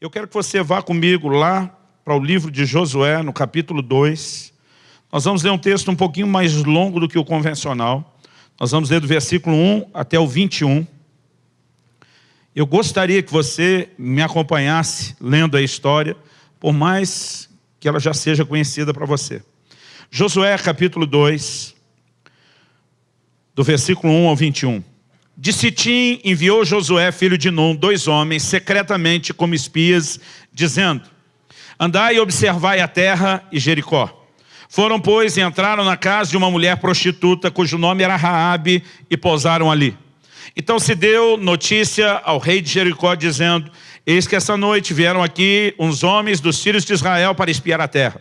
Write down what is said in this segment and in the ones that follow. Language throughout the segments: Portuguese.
Eu quero que você vá comigo lá para o livro de Josué, no capítulo 2. Nós vamos ler um texto um pouquinho mais longo do que o convencional. Nós vamos ler do versículo 1 até o 21. Eu gostaria que você me acompanhasse lendo a história, por mais que ela já seja conhecida para você. Josué capítulo 2, do versículo 1 ao 21. De Sitim enviou Josué, filho de Num, dois homens, secretamente como espias, dizendo, Andai e observai a terra e Jericó. Foram, pois, e entraram na casa de uma mulher prostituta, cujo nome era Raabe, e pousaram ali. Então se deu notícia ao rei de Jericó, dizendo, Eis que essa noite vieram aqui uns homens dos filhos de Israel para espiar a terra.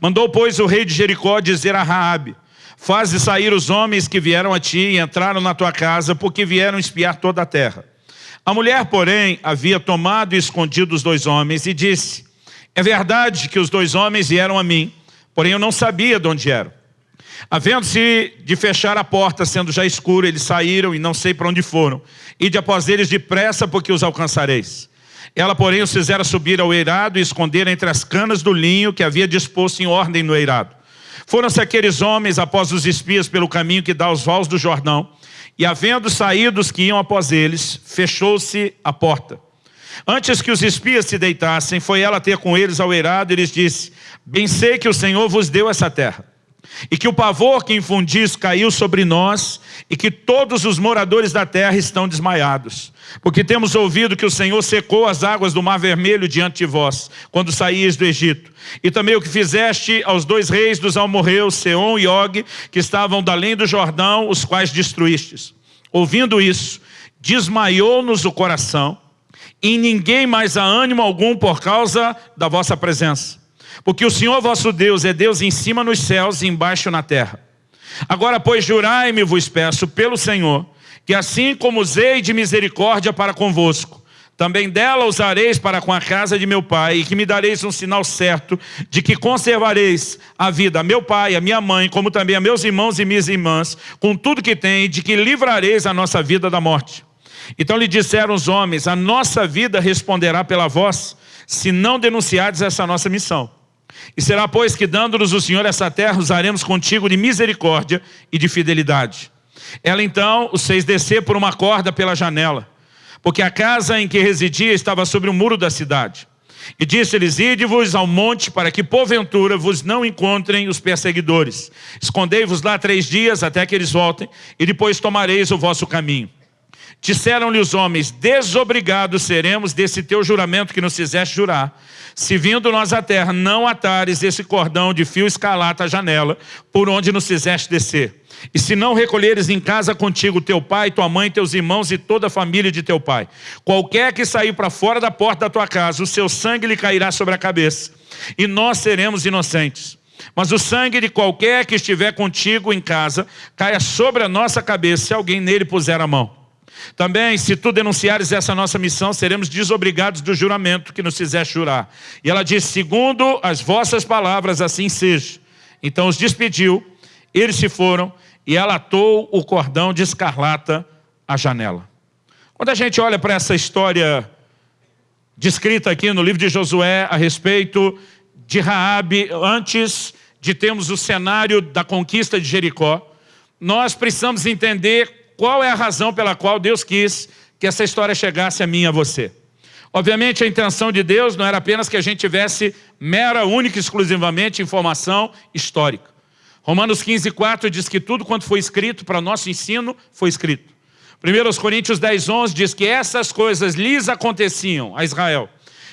Mandou, pois, o rei de Jericó dizer a Raabe, Faze sair os homens que vieram a ti e entraram na tua casa, porque vieram espiar toda a terra. A mulher, porém, havia tomado e escondido os dois homens e disse, é verdade que os dois homens vieram a mim, porém eu não sabia de onde eram. Havendo-se de fechar a porta, sendo já escuro, eles saíram e não sei para onde foram. E de após eles depressa, porque os alcançareis. Ela, porém, os fizera subir ao eirado e esconder entre as canas do linho que havia disposto em ordem no eirado. Foram-se aqueles homens após os espias pelo caminho que dá aos vales do Jordão, e havendo saído os que iam após eles, fechou-se a porta. Antes que os espias se deitassem, foi ela ter com eles ao eirado e lhes disse, bem sei que o Senhor vos deu essa terra, e que o pavor que infundis caiu sobre nós, e que todos os moradores da terra estão desmaiados. Porque temos ouvido que o Senhor secou as águas do mar vermelho diante de vós, quando saíes do Egito. E também o que fizeste aos dois reis dos almorreus, Seom e Og, que estavam além do Jordão, os quais destruístes. Ouvindo isso, desmaiou-nos o coração, e ninguém mais há ânimo algum por causa da vossa presença. Porque o Senhor vosso Deus é Deus em cima nos céus e embaixo na terra. Agora, pois, jurai-me, vos peço, pelo Senhor, que assim como usei de misericórdia para convosco, também dela usareis para com a casa de meu pai, e que me dareis um sinal certo de que conservareis a vida a meu pai, a minha mãe, como também a meus irmãos e minhas irmãs, com tudo que tem, de que livrareis a nossa vida da morte. Então lhe disseram os homens, a nossa vida responderá pela voz, se não denunciardes essa nossa missão. E será, pois, que dando-nos o Senhor essa terra, usaremos contigo de misericórdia e de fidelidade. Ela então os fez descer por uma corda pela janela, porque a casa em que residia estava sobre o muro da cidade. E disse-lhes, ide-vos ao monte para que porventura vos não encontrem os perseguidores. Escondei-vos lá três dias até que eles voltem, e depois tomareis o vosso caminho. Disseram-lhe os homens, desobrigados seremos desse teu juramento que nos fizeste jurar, se vindo nós à terra não atares esse cordão de fio escalata à janela, por onde nos fizeste descer. E se não recolheres em casa contigo teu pai, tua mãe, teus irmãos e toda a família de teu pai, qualquer que sair para fora da porta da tua casa, o seu sangue lhe cairá sobre a cabeça, e nós seremos inocentes. Mas o sangue de qualquer que estiver contigo em casa, caia sobre a nossa cabeça, se alguém nele puser a mão. Também, se tu denunciares essa nossa missão, seremos desobrigados do juramento que nos fizeste jurar. E ela disse, segundo as vossas palavras, assim seja. Então os despediu, eles se foram, e ela atou o cordão de escarlata à janela. Quando a gente olha para essa história descrita aqui no livro de Josué a respeito de Raabe, antes de termos o cenário da conquista de Jericó, nós precisamos entender qual é a razão pela qual Deus quis que essa história chegasse a mim e a você. Obviamente a intenção de Deus não era apenas que a gente tivesse mera, única e exclusivamente informação histórica. Romanos 15, 4 diz que tudo quanto foi escrito para nosso ensino foi escrito. 1 Coríntios 10, 11 diz que essas coisas lhes aconteciam a Israel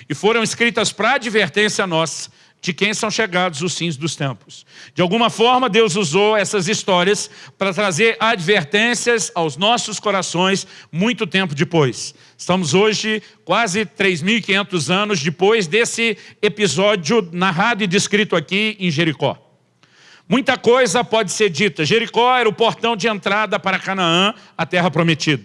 e foram escritas para advertência nossa, de quem são chegados os fins dos tempos. De alguma forma, Deus usou essas histórias para trazer advertências aos nossos corações muito tempo depois. Estamos hoje quase 3.500 anos depois desse episódio narrado e descrito aqui em Jericó. Muita coisa pode ser dita. Jericó era o portão de entrada para Canaã, a terra prometida.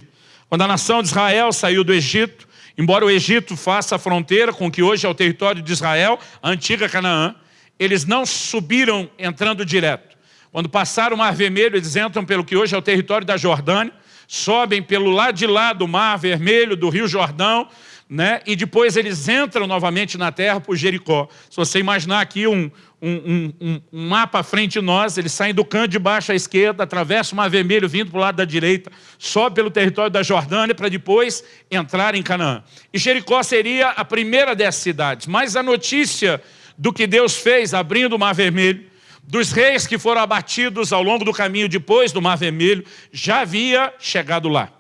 Quando a nação de Israel saiu do Egito, Embora o Egito faça a fronteira com o que hoje é o território de Israel, a antiga Canaã, eles não subiram entrando direto. Quando passaram o Mar Vermelho, eles entram pelo que hoje é o território da Jordânia, sobem pelo lado de lá do Mar Vermelho, do Rio Jordão, né? e depois eles entram novamente na terra por Jericó. Se você imaginar aqui um, um, um, um, mapa à frente de nós, eles saem do canto de baixo à esquerda, atravessam o Mar Vermelho, vindo para o lado da direita, sobe pelo território da Jordânia, para depois entrar em Canaã. E Jericó seria a primeira dessas cidades, mas a notícia do que Deus fez abrindo o Mar Vermelho, dos reis que foram abatidos ao longo do caminho depois do Mar Vermelho, já havia chegado lá.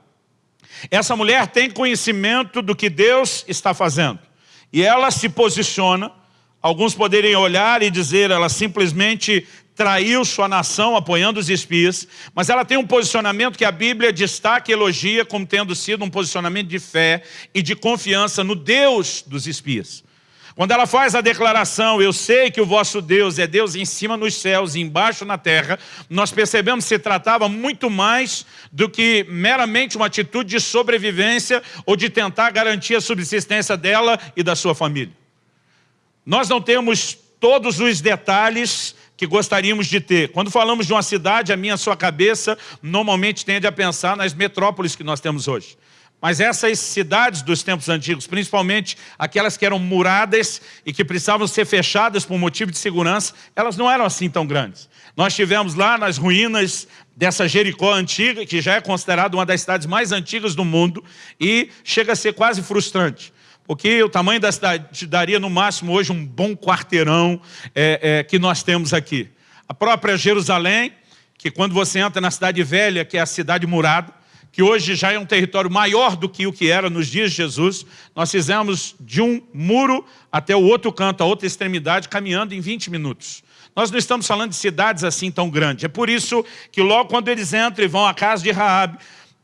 Essa mulher tem conhecimento do que Deus está fazendo. E ela se posiciona, alguns poderiam olhar e dizer, ela simplesmente traiu sua nação apoiando os espias, mas ela tem um posicionamento que a Bíblia destaca e elogia como tendo sido um posicionamento de fé e de confiança no Deus dos espias. Quando ela faz a declaração, eu sei que o vosso Deus é Deus em cima nos céus e embaixo na terra, nós percebemos que se tratava muito mais do que meramente uma atitude de sobrevivência ou de tentar garantir a subsistência dela e da sua família. Nós não temos todos os detalhes que gostaríamos de ter. Quando falamos de uma cidade, a minha a sua cabeça normalmente tende a pensar nas metrópoles que nós temos hoje. Mas essas cidades dos tempos antigos, principalmente aquelas que eram muradas e que precisavam ser fechadas por motivo de segurança, elas não eram assim tão grandes. Nós tivemos lá nas ruínas dessa Jericó antiga, que já é considerada uma das cidades mais antigas do mundo, e chega a ser quase frustrante. Porque o tamanho da cidade daria no máximo hoje um bom quarteirão é, é, que nós temos aqui. A própria Jerusalém, que quando você entra na cidade velha, que é a cidade murada, que hoje já é um território maior do que o que era nos dias de Jesus, nós fizemos de um muro até o outro canto, a outra extremidade, caminhando em 20 minutos. Nós não estamos falando de cidades assim tão grandes. É por isso que logo quando eles entram e vão à casa de Raabe,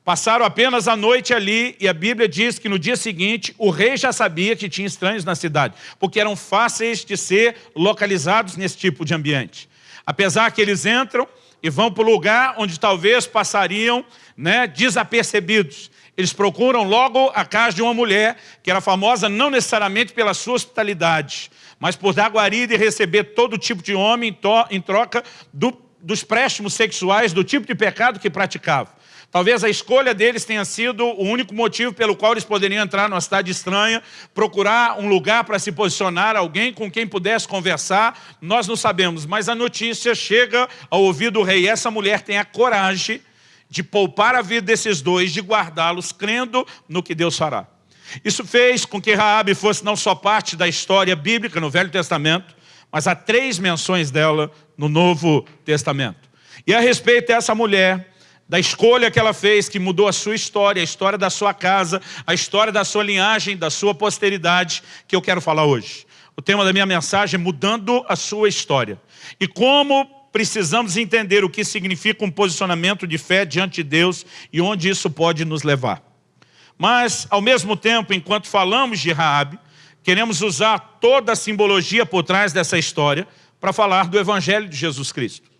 passaram apenas a noite ali e a Bíblia diz que no dia seguinte o rei já sabia que tinha estranhos na cidade, porque eram fáceis de ser localizados nesse tipo de ambiente. Apesar que eles entram e vão para o lugar onde talvez passariam né, desapercebidos. Eles procuram logo a casa de uma mulher que era famosa não necessariamente pela sua hospitalidade, mas por dar guarida e receber todo tipo de homem em troca do, dos préstimos sexuais, do tipo de pecado que praticava. Talvez a escolha deles tenha sido o único motivo pelo qual eles poderiam entrar numa cidade estranha, procurar um lugar para se posicionar, alguém com quem pudesse conversar, nós não sabemos. Mas a notícia chega ao ouvido do rei. Essa mulher tem a coragem de poupar a vida desses dois, de guardá-los, crendo no que Deus fará. Isso fez com que Raabe fosse não só parte da história bíblica no Velho Testamento, mas há três menções dela no Novo Testamento. E a respeito dessa mulher, da escolha que ela fez, que mudou a sua história, a história da sua casa, a história da sua linhagem, da sua posteridade, que eu quero falar hoje. O tema da minha mensagem é mudando a sua história. E como precisamos entender o que significa um posicionamento de fé diante de Deus e onde isso pode nos levar. Mas, ao mesmo tempo, enquanto falamos de Raabe, queremos usar toda a simbologia por trás dessa história para falar do Evangelho de Jesus Cristo.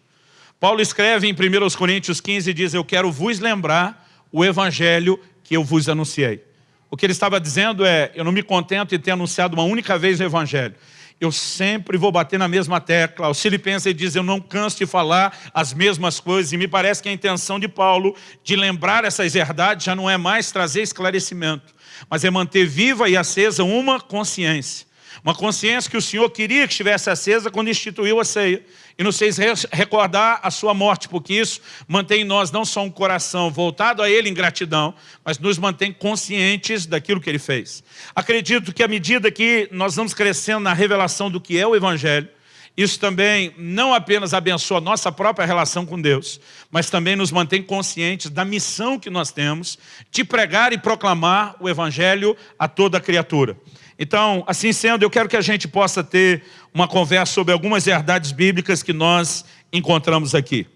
Paulo escreve em 1 Coríntios 15 e diz, eu quero vos lembrar o evangelho que eu vos anunciei. O que ele estava dizendo é, eu não me contento em ter anunciado uma única vez o evangelho. Eu sempre vou bater na mesma tecla. O Filipenses diz, eu não canso de falar as mesmas coisas. E me parece que a intenção de Paulo de lembrar essas verdades já não é mais trazer esclarecimento, mas é manter viva e acesa uma consciência. Uma consciência que o Senhor queria que estivesse acesa quando instituiu a ceia. E nos fez recordar a sua morte, porque isso mantém em nós não só um coração voltado a Ele em gratidão, mas nos mantém conscientes daquilo que Ele fez. Acredito que à medida que nós vamos crescendo na revelação do que é o Evangelho, isso também não apenas abençoa nossa própria relação com Deus, mas também nos mantém conscientes da missão que nós temos de pregar e proclamar o Evangelho a toda criatura. Então, assim sendo, eu quero que a gente possa ter uma conversa sobre algumas verdades bíblicas que nós encontramos aqui.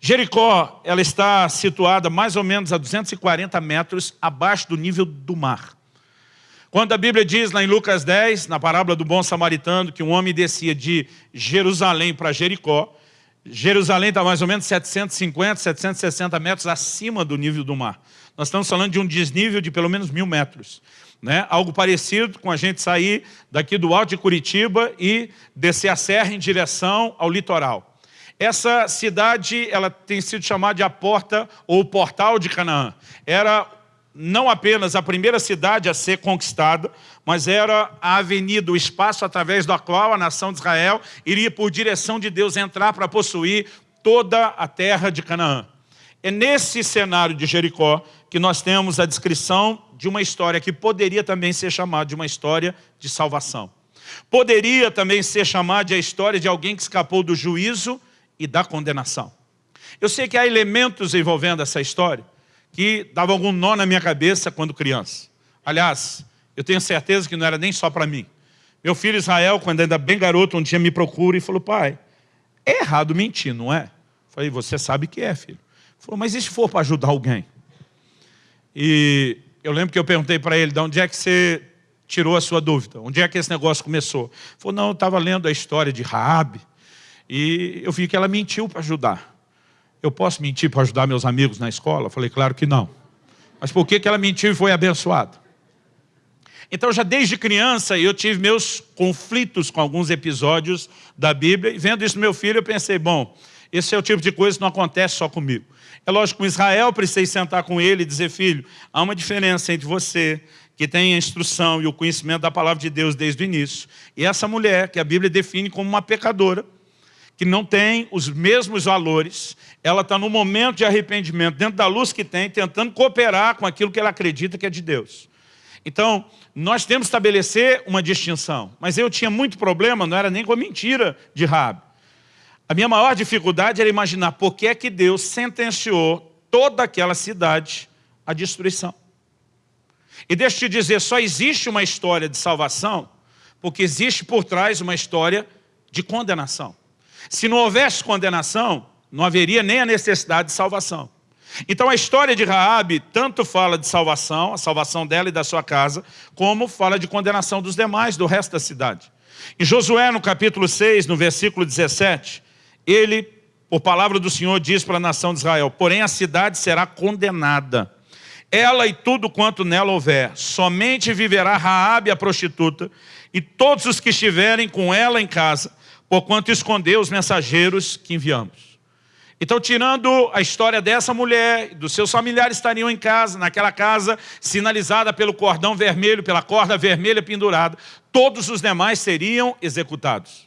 Jericó, ela está situada mais ou menos a 240 metros abaixo do nível do mar. Quando a Bíblia diz lá em Lucas 10, na parábola do bom samaritano, que um homem descia de Jerusalém para Jericó, Jerusalém está mais ou menos 750, 760 metros acima do nível do mar. Nós estamos falando de um desnível de pelo menos mil metros. Né? Algo parecido com a gente sair daqui do alto de Curitiba e descer a serra em direção ao litoral. Essa cidade ela tem sido chamada de a porta ou portal de Canaã. Era não apenas a primeira cidade a ser conquistada, mas era a avenida, o espaço através do qual a nação de Israel iria por direção de Deus entrar para possuir toda a terra de Canaã. É nesse cenário de Jericó que nós temos a descrição de uma história que poderia também ser chamada de uma história de salvação. Poderia também ser chamada de a história de alguém que escapou do juízo e da condenação. Eu sei que há elementos envolvendo essa história, que dava algum nó na minha cabeça quando criança. Aliás, eu tenho certeza que não era nem só para mim. Meu filho Israel, quando ainda bem garoto, um dia me procura e falou, pai, é errado mentir, não é? Eu falei, você sabe que é, filho. Falou, mas e se for para ajudar alguém? E eu lembro que eu perguntei para ele, de onde é que você tirou a sua dúvida? Onde é que esse negócio começou? Ele falou, não, eu estava lendo a história de Raabe e eu vi que ela mentiu para ajudar. Eu posso mentir para ajudar meus amigos na escola? Eu falei, claro que não. Mas por que, que ela mentiu e foi abençoada? Então, já desde criança, eu tive meus conflitos com alguns episódios da Bíblia, e vendo isso no meu filho, eu pensei, bom, esse é o tipo de coisa que não acontece só comigo. É lógico, com Israel, precisei sentar com ele e dizer, filho, há uma diferença entre você, que tem a instrução e o conhecimento da palavra de Deus desde o início, e essa mulher, que a Bíblia define como uma pecadora, que não tem os mesmos valores, ela está no momento de arrependimento, dentro da luz que tem, tentando cooperar com aquilo que ela acredita que é de Deus. Então, nós temos que estabelecer uma distinção. Mas eu tinha muito problema, não era nem com a mentira de Rabi. A minha maior dificuldade era imaginar por que é que Deus sentenciou toda aquela cidade à destruição. E deixa eu te dizer, só existe uma história de salvação, porque existe por trás uma história de condenação. Se não houvesse condenação, não haveria nem a necessidade de salvação. Então a história de Raabe tanto fala de salvação, a salvação dela e da sua casa, como fala de condenação dos demais, do resto da cidade. Em Josué, no capítulo 6, no versículo 17, ele, por palavra do Senhor, diz para a nação de Israel, porém a cidade será condenada, ela e tudo quanto nela houver, somente viverá Raabe a prostituta, e todos os que estiverem com ela em casa, porquanto escondeu os mensageiros que enviamos. Então, tirando a história dessa mulher, dos seus familiares estariam em casa, naquela casa sinalizada pelo cordão vermelho, pela corda vermelha pendurada, todos os demais seriam executados.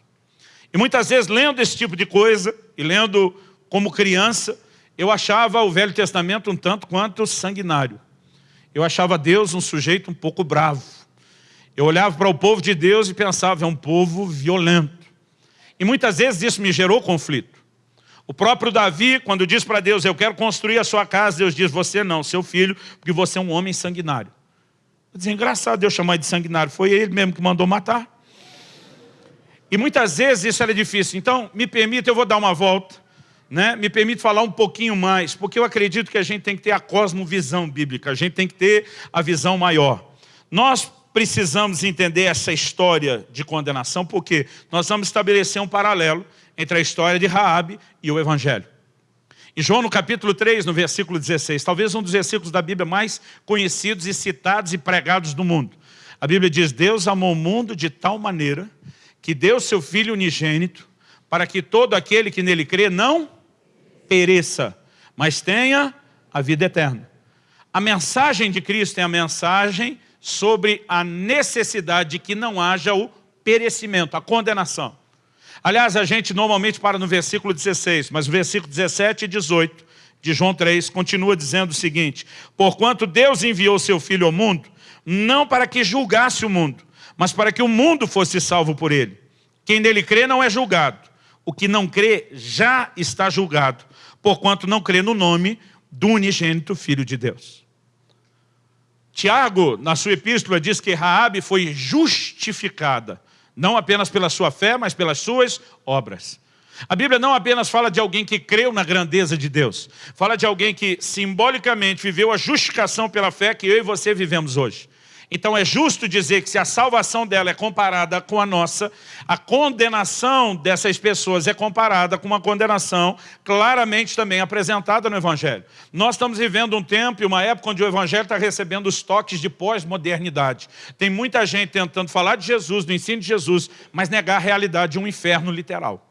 E muitas vezes, lendo esse tipo de coisa, e lendo como criança, eu achava o Velho Testamento um tanto quanto sanguinário. Eu achava Deus um sujeito um pouco bravo. Eu olhava para o povo de Deus e pensava, é um povo violento. E muitas vezes isso me gerou conflito. O próprio Davi, quando diz para Deus, eu quero construir a sua casa, Deus diz, você não, seu filho, porque você é um homem sanguinário. Eu dizia, engraçado Deus chamar de sanguinário, foi ele mesmo que mandou matar. E muitas vezes isso era difícil. Então, me permita, eu vou dar uma volta, né? me permite falar um pouquinho mais, porque eu acredito que a gente tem que ter a cosmovisão bíblica, a gente tem que ter a visão maior. Nós precisamos entender essa história de condenação, porque nós vamos estabelecer um paralelo entre a história de Raabe e o Evangelho. Em João, no capítulo 3, no versículo 16, talvez um dos versículos da Bíblia mais conhecidos e citados e pregados do mundo. A Bíblia diz, Deus amou o mundo de tal maneira que deu seu Filho unigênito para que todo aquele que nele crê não pereça, mas tenha a vida eterna. A mensagem de Cristo é a mensagem sobre a necessidade de que não haja o perecimento, a condenação. Aliás, a gente normalmente para no versículo 16, mas o versículo 17 e 18 de João 3 continua dizendo o seguinte, Porquanto Deus enviou seu Filho ao mundo, não para que julgasse o mundo, mas para que o mundo fosse salvo por ele. Quem nele crê não é julgado. O que não crê já está julgado, porquanto não crê no nome do unigênito Filho de Deus. Tiago, na sua epístola, diz que Raabe foi justificada, não apenas pela sua fé, mas pelas suas obras. A Bíblia não apenas fala de alguém que creu na grandeza de Deus, fala de alguém que simbolicamente viveu a justificação pela fé que eu e você vivemos hoje. Então é justo dizer que se a salvação dela é comparada com a nossa, a condenação dessas pessoas é comparada com uma condenação claramente também apresentada no Evangelho. Nós estamos vivendo um tempo e uma época onde o Evangelho está recebendo os toques de pós-modernidade. Tem muita gente tentando falar de Jesus, do ensino de Jesus, mas negar a realidade de um inferno literal.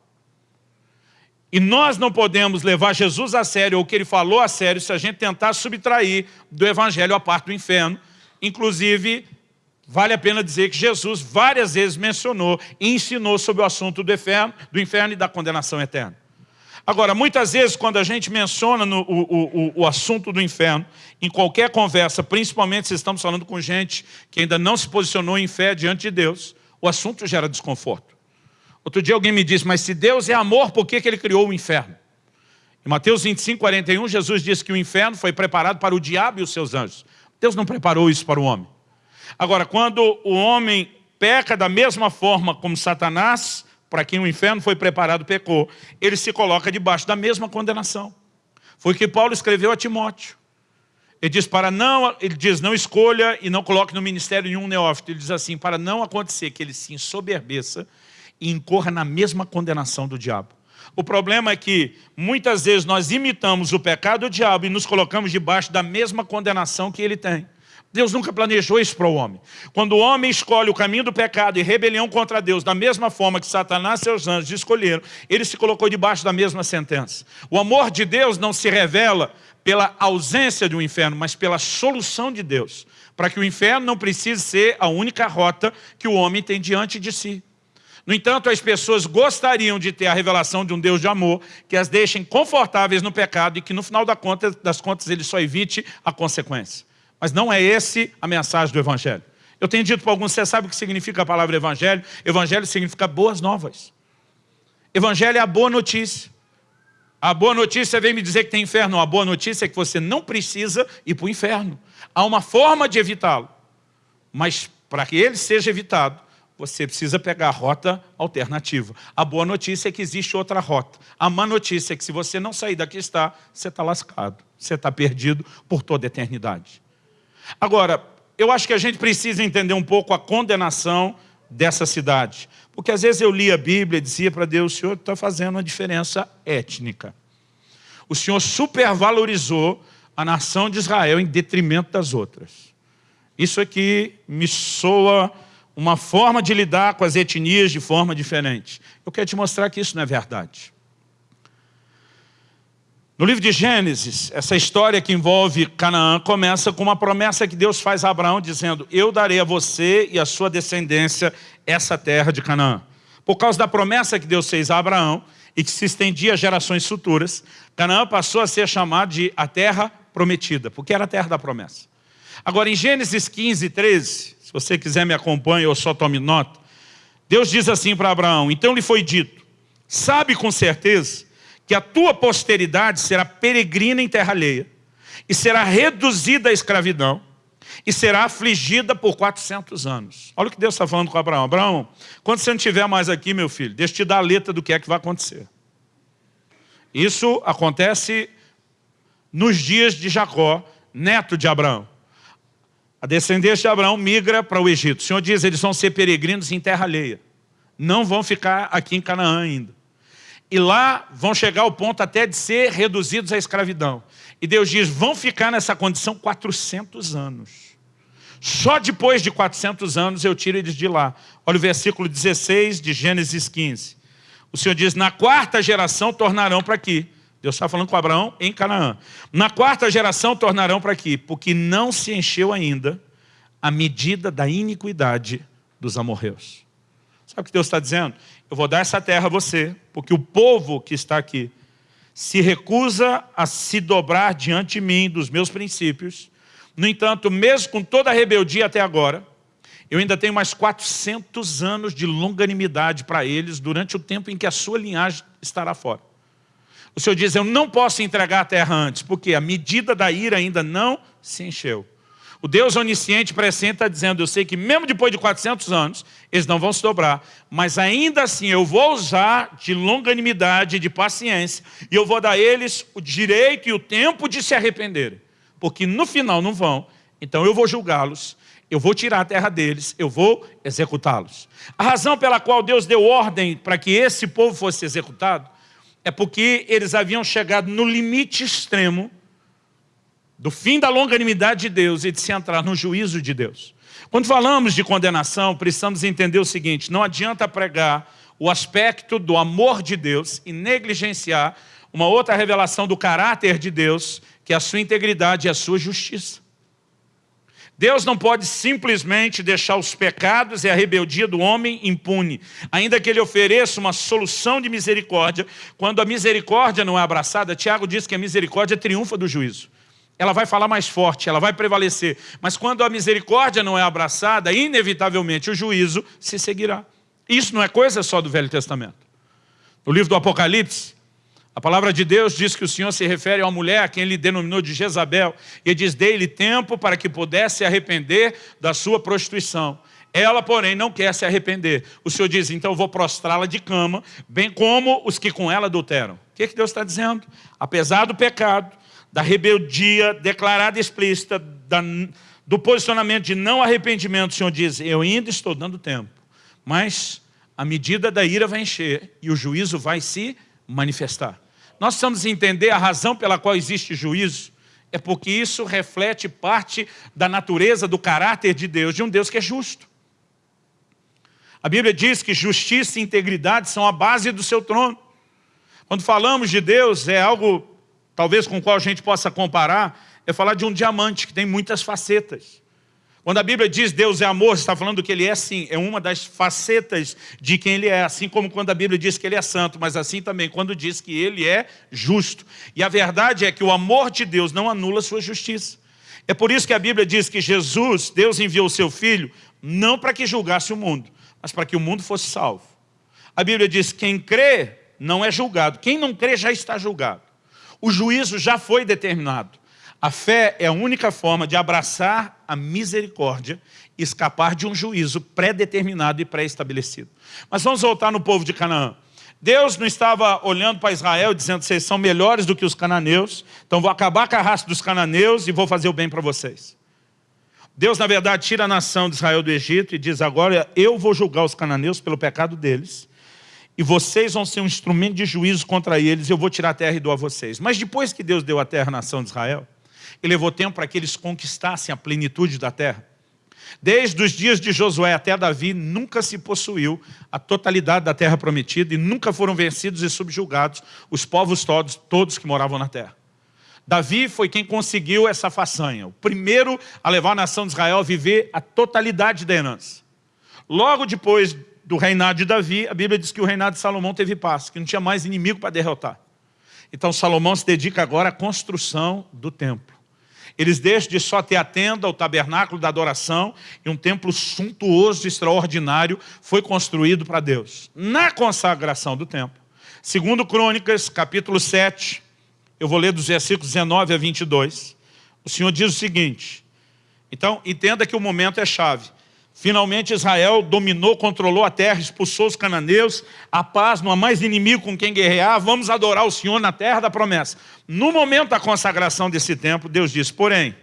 E nós não podemos levar Jesus a sério, ou o que ele falou a sério, se a gente tentar subtrair do Evangelho a parte do inferno. Inclusive, vale a pena dizer que Jesus várias vezes mencionou e ensinou sobre o assunto do inferno, do inferno e da condenação eterna. Agora, muitas vezes, quando a gente menciona no, o, o, o, assunto do inferno, em qualquer conversa, principalmente se estamos falando com gente que ainda não se posicionou em fé diante de Deus, o assunto gera desconforto. Outro dia alguém me disse, mas se Deus é amor, por que, que Ele criou o inferno? Em Mateus 25, 41, Jesus disse que o inferno foi preparado para o diabo e os seus anjos. Deus não preparou isso para o homem. Agora, quando o homem peca da mesma forma como Satanás, para quem o inferno foi preparado, pecou, ele se coloca debaixo da mesma condenação. Foi o que Paulo escreveu a Timóteo. Ele diz, para não, ele diz, não escolha e não coloque no ministério nenhum neófito. Ele diz assim, para não acontecer que ele se ensoberbeça e incorra na mesma condenação do diabo. O problema é que muitas vezes nós imitamos o pecado do diabo e nos colocamos debaixo da mesma condenação que ele tem. Deus nunca planejou isso para o homem. Quando o homem escolhe o caminho do pecado e rebelião contra Deus, da mesma forma que Satanás e seus anjos escolheram, ele se colocou debaixo da mesma sentença. O amor de Deus não se revela pela ausência do inferno, mas pela solução de Deus, para que o inferno não precise ser a única rota que o homem tem diante de si. No entanto, as pessoas gostariam de ter a revelação de um Deus de amor que as deixem confortáveis no pecado e que no final das contas ele só evite a consequência. Mas não é esse a mensagem do Evangelho. Eu tenho dito para alguns, você sabe o que significa a palavra Evangelho? Evangelho significa boas novas. Evangelho é a boa notícia. A boa notícia vem me dizer que tem inferno. A boa notícia é que você não precisa ir para o inferno. Há uma forma de evitá-lo. Mas para que ele seja evitado, você precisa pegar a rota alternativa. A boa notícia é que existe outra rota. A má notícia é que se você não sair daqui está, você está lascado. Você está perdido por toda a eternidade. Agora, eu acho que a gente precisa entender um pouco a condenação dessa cidade. Porque às vezes eu li a Bíblia e dizia para Deus, o Senhor está fazendo uma diferença étnica. O Senhor supervalorizou a nação de Israel em detrimento das outras. Isso aqui me soa uma forma de lidar com as etnias de forma diferente. Eu quero te mostrar que isso não é verdade. No livro de Gênesis, essa história que envolve Canaã começa com uma promessa que Deus faz a Abraão, dizendo, eu darei a você e a sua descendência essa terra de Canaã. Por causa da promessa que Deus fez a Abraão e que se estendia a gerações futuras, Canaã passou a ser chamada de a terra prometida, porque era a terra da promessa. Agora, em Gênesis 15, 13, se você quiser me acompanhe ou só tome nota, Deus diz assim para Abraão, então lhe foi dito, sabe com certeza que a tua posteridade será peregrina em terra alheia, e será reduzida à escravidão, e será afligida por 400 anos. Olha o que Deus está falando com Abraão. Abraão, quando você não estiver mais aqui, meu filho, deixa eu te dar a letra do que é que vai acontecer. Isso acontece nos dias de Jacó, neto de Abraão. A descendência de Abraão migra para o Egito. O Senhor diz, eles vão ser peregrinos em terra alheia. Não vão ficar aqui em Canaã ainda e lá vão chegar ao ponto até de ser reduzidos à escravidão. E Deus diz, vão ficar nessa condição 400 anos. Só depois de 400 anos eu tiro eles de lá. Olha o versículo 16 de Gênesis 15. O Senhor diz, na quarta geração tornarão para aqui. Deus está falando com Abraão em Canaã. Na quarta geração tornarão para aqui, porque não se encheu ainda a medida da iniquidade dos amorreus. Sabe o que Deus está dizendo? eu vou dar essa terra a você, porque o povo que está aqui se recusa a se dobrar diante de mim, dos meus princípios. No entanto, mesmo com toda a rebeldia até agora, eu ainda tenho mais 400 anos de longanimidade para eles durante o tempo em que a sua linhagem estará fora. O Senhor diz, eu não posso entregar a terra antes, porque a medida da ira ainda não se encheu. O Deus onisciente presente está dizendo, eu sei que mesmo depois de 400 anos, eles não vão se dobrar, mas ainda assim eu vou usar de longanimidade, de paciência, e eu vou dar a eles o direito e o tempo de se arrependerem, porque no final não vão, então eu vou julgá-los, eu vou tirar a terra deles, eu vou executá-los. A razão pela qual Deus deu ordem para que esse povo fosse executado, é porque eles haviam chegado no limite extremo do fim da longanimidade de Deus e de se entrar no juízo de Deus. Quando falamos de condenação, precisamos entender o seguinte, não adianta pregar o aspecto do amor de Deus e negligenciar uma outra revelação do caráter de Deus, que é a sua integridade e a sua justiça. Deus não pode simplesmente deixar os pecados e a rebeldia do homem impune, ainda que ele ofereça uma solução de misericórdia, quando a misericórdia não é abraçada, Tiago diz que a misericórdia triunfa do juízo. Ela vai falar mais forte, ela vai prevalecer. Mas quando a misericórdia não é abraçada, inevitavelmente o juízo se seguirá. Isso não é coisa só do Velho Testamento. No livro do Apocalipse, a palavra de Deus diz que o Senhor se refere uma mulher a quem ele denominou de Jezabel, e diz, dei-lhe tempo para que pudesse se arrepender da sua prostituição. Ela, porém, não quer se arrepender. O Senhor diz, então eu vou prostrá-la de cama, bem como os que com ela adulteram. O que, é que Deus está dizendo? Apesar do pecado, da rebeldia declarada e explícita, da, do posicionamento de não arrependimento, o Senhor diz, eu ainda estou dando tempo, mas a medida da ira vai encher e o juízo vai se manifestar. Nós precisamos entender a razão pela qual existe juízo, é porque isso reflete parte da natureza, do caráter de Deus, de um Deus que é justo. A Bíblia diz que justiça e integridade são a base do seu trono. Quando falamos de Deus, é algo, talvez com o qual a gente possa comparar, é falar de um diamante que tem muitas facetas. Quando a Bíblia diz Deus é amor, está falando que Ele é sim, é uma das facetas de quem Ele é, assim como quando a Bíblia diz que Ele é santo, mas assim também quando diz que Ele é justo. E a verdade é que o amor de Deus não anula sua justiça. É por isso que a Bíblia diz que Jesus, Deus enviou o seu Filho, não para que julgasse o mundo, mas para que o mundo fosse salvo. A Bíblia diz que quem crê não é julgado, quem não crê já está julgado. O juízo já foi determinado. A fé é a única forma de abraçar a misericórdia e escapar de um juízo pré-determinado e pré-estabelecido. Mas vamos voltar no povo de Canaã. Deus não estava olhando para Israel dizendo vocês são melhores do que os cananeus, então vou acabar com a raça dos cananeus e vou fazer o bem para vocês. Deus, na verdade, tira a nação de Israel do Egito e diz agora eu vou julgar os cananeus pelo pecado deles e vocês vão ser um instrumento de juízo contra eles, eu vou tirar a terra e dou a vocês. Mas depois que Deus deu a terra à nação de Israel, e levou tempo para que eles conquistassem a plenitude da terra. Desde os dias de Josué até Davi, nunca se possuiu a totalidade da terra prometida e nunca foram vencidos e subjugados os povos todos, todos que moravam na terra. Davi foi quem conseguiu essa façanha, o primeiro a levar a nação de Israel a viver a totalidade da herança. Logo depois do reinado de Davi, a Bíblia diz que o reinado de Salomão teve paz, que não tinha mais inimigo para derrotar. Então Salomão se dedica agora à construção do templo. Eles deixam de só ter a tenda, o tabernáculo da adoração, e um templo suntuoso, extraordinário, foi construído para Deus. Na consagração do templo. Segundo Crônicas, capítulo 7, eu vou ler dos versículos 19 a 22. O Senhor diz o seguinte, então entenda que o momento é chave. Finalmente Israel dominou, controlou a terra, expulsou os cananeus, a paz, não há mais inimigo com quem guerrear, vamos adorar o Senhor na terra da promessa. No momento da consagração desse templo, Deus diz, porém,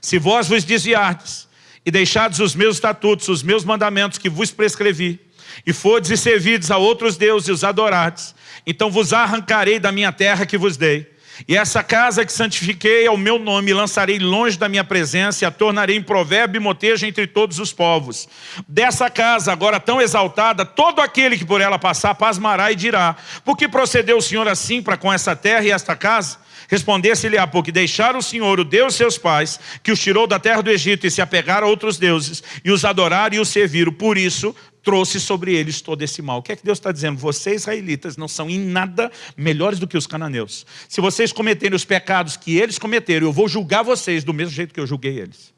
se vós vos desviardes e deixardes os meus estatutos, os meus mandamentos que vos prescrevi, e fordes e servides a outros deuses e os adorardes, então vos arrancarei da minha terra que vos dei, e essa casa que santifiquei ao meu nome, lançarei longe da minha presença e a tornarei em provérbio e motejo entre todos os povos. Dessa casa, agora tão exaltada, todo aquele que por ela passar, pasmará e dirá, por que procedeu o Senhor assim para com essa terra e esta casa? Respondesse-lhe a porque deixaram o Senhor, o Deus de seus pais, que os tirou da terra do Egito e se apegaram a outros deuses, e os adoraram e os serviram. Por isso, trouxe sobre eles todo esse mal. O que é que Deus está dizendo? Vocês, israelitas, não são em nada melhores do que os cananeus. Se vocês cometerem os pecados que eles cometeram, eu vou julgar vocês do mesmo jeito que eu julguei eles.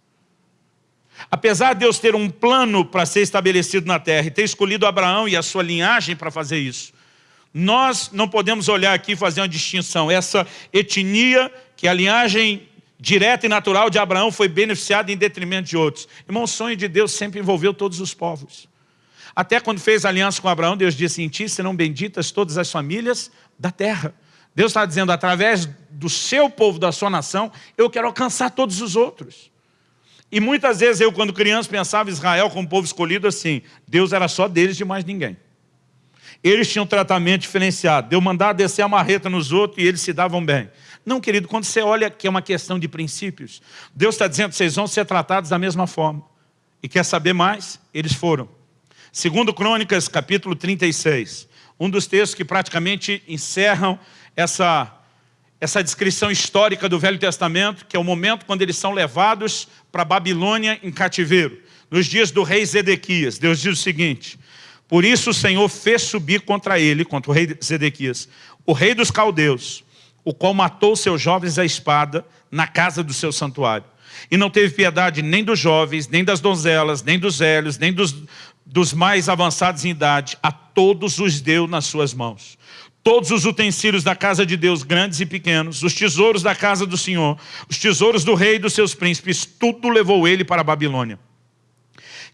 Apesar de Deus ter um plano para ser estabelecido na terra e ter escolhido Abraão e a sua linhagem para fazer isso, nós não podemos olhar aqui e fazer uma distinção. Essa etnia, que a linhagem direta e natural de Abraão foi beneficiada em detrimento de outros. Irmão, o sonho de Deus sempre envolveu todos os povos. Até quando fez aliança com Abraão, Deus disse, em ti serão benditas todas as famílias da terra. Deus está dizendo, através do seu povo, da sua nação, eu quero alcançar todos os outros. E muitas vezes eu, quando criança, pensava Israel como povo escolhido assim, Deus era só deles de mais ninguém. Eles tinham tratamento diferenciado. Deu mandar descer a marreta nos outros e eles se davam bem. Não, querido, quando você olha que é uma questão de princípios, Deus está dizendo vocês vão ser tratados da mesma forma. E quer saber mais? Eles foram. Segundo Crônicas, capítulo 36, um dos textos que praticamente encerram essa, essa descrição histórica do Velho Testamento, que é o momento quando eles são levados para Babilônia em cativeiro. Nos dias do rei Zedequias, Deus diz o seguinte, por isso o Senhor fez subir contra ele, contra o rei Zedequias, o rei dos caldeus, o qual matou seus jovens à espada na casa do seu santuário. E não teve piedade nem dos jovens, nem das donzelas, nem dos velhos, nem dos, dos mais avançados em idade, a todos os deu nas suas mãos. Todos os utensílios da casa de Deus, grandes e pequenos, os tesouros da casa do Senhor, os tesouros do rei e dos seus príncipes, tudo levou ele para a Babilônia.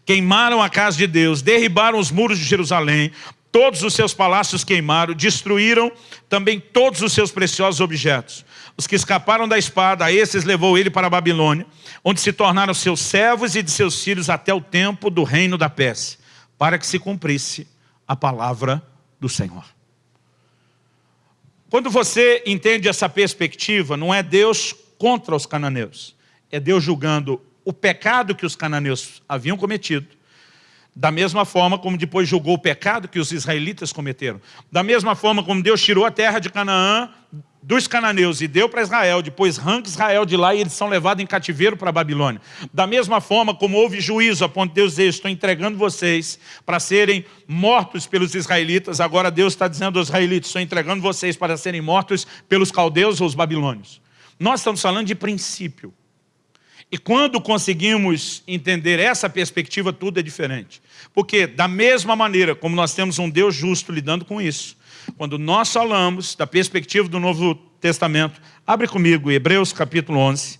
Queimaram a casa de Deus, derribaram os muros de Jerusalém, todos os seus palácios queimaram, destruíram também todos os seus preciosos objetos. Os que escaparam da espada, a esses levou ele para a Babilônia, onde se tornaram seus servos e de seus filhos até o tempo do reino da Pérsia para que se cumprisse a palavra do Senhor. Quando você entende essa perspectiva, não é Deus contra os cananeus, é Deus julgando o pecado que os cananeus haviam cometido, da mesma forma como depois julgou o pecado que os israelitas cometeram. Da mesma forma como Deus tirou a terra de Canaã dos cananeus e deu para Israel, depois arranca Israel de lá e eles são levados em cativeiro para a Babilônia. Da mesma forma como houve juízo, a ponto de Deus dizer, estou entregando vocês para serem mortos pelos israelitas, agora Deus está dizendo aos israelitas, estou entregando vocês para serem mortos pelos caldeus ou os babilônios. Nós estamos falando de princípio. E quando conseguimos entender essa perspectiva, tudo é diferente. Porque da mesma maneira como nós temos um Deus justo lidando com isso, quando nós falamos da perspectiva do Novo Testamento, abre comigo Hebreus capítulo 11,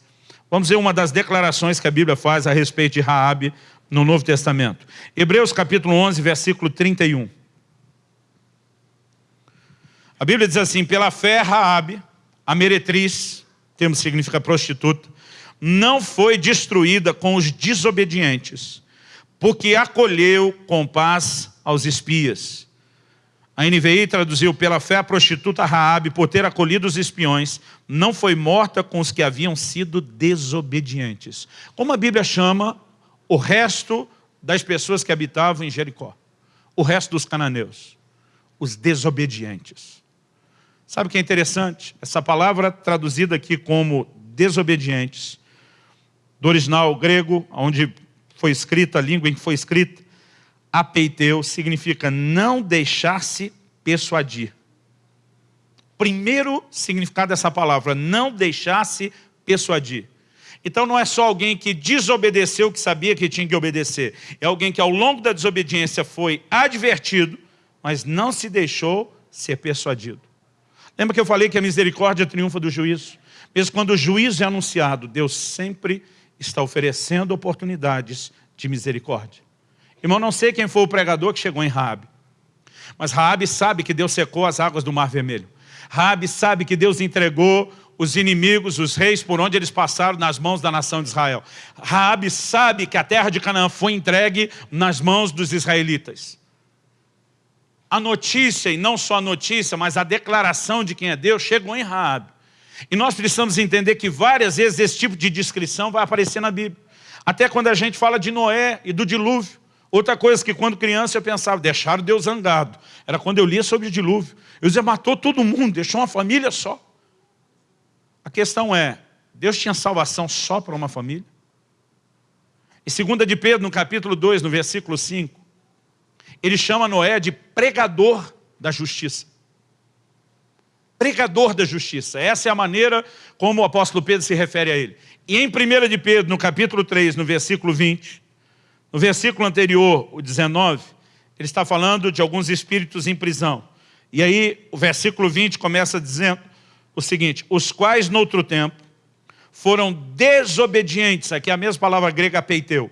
vamos ver uma das declarações que a Bíblia faz a respeito de Raabe no Novo Testamento. Hebreus capítulo 11, versículo 31. A Bíblia diz assim, pela fé Raabe, a meretriz, termo significa prostituta, não foi destruída com os desobedientes, porque acolheu com paz aos espias. A NVI traduziu, pela fé a prostituta Raabe, por ter acolhido os espiões, não foi morta com os que haviam sido desobedientes. Como a Bíblia chama o resto das pessoas que habitavam em Jericó. O resto dos cananeus. Os desobedientes. Sabe o que é interessante? Essa palavra traduzida aqui como desobedientes, do original grego, onde foi escrita, a língua em que foi escrita, apeiteu significa não deixar-se persuadir. Primeiro significado dessa palavra, não deixar-se persuadir. Então não é só alguém que desobedeceu que sabia que tinha que obedecer. É alguém que ao longo da desobediência foi advertido, mas não se deixou ser persuadido. Lembra que eu falei que a misericórdia triunfa do juízo? Mesmo quando o juízo é anunciado, Deus sempre está oferecendo oportunidades de misericórdia. Irmão, não sei quem foi o pregador que chegou em Raabe, mas Raabe sabe que Deus secou as águas do Mar Vermelho. Raabe sabe que Deus entregou os inimigos, os reis, por onde eles passaram nas mãos da nação de Israel. Raabe sabe que a terra de Canaã foi entregue nas mãos dos israelitas. A notícia, e não só a notícia, mas a declaração de quem é Deus, chegou em Raabe. E nós precisamos entender que várias vezes esse tipo de descrição vai aparecer na Bíblia. Até quando a gente fala de Noé e do dilúvio. Outra coisa que quando criança eu pensava, deixaram Deus zangado. Era quando eu lia sobre o dilúvio. Eu dizia, matou todo mundo, deixou uma família só. A questão é, Deus tinha salvação só para uma família? Em 2 de Pedro, no capítulo 2, no versículo 5, ele chama Noé de pregador da justiça. Pregador da justiça. Essa é a maneira como o apóstolo Pedro se refere a ele. E em 1 de Pedro, no capítulo 3, no versículo 20, no versículo anterior, o 19, ele está falando de alguns espíritos em prisão. E aí o versículo 20 começa dizendo o seguinte, os quais no outro tempo foram desobedientes, aqui é a mesma palavra grega peiteu,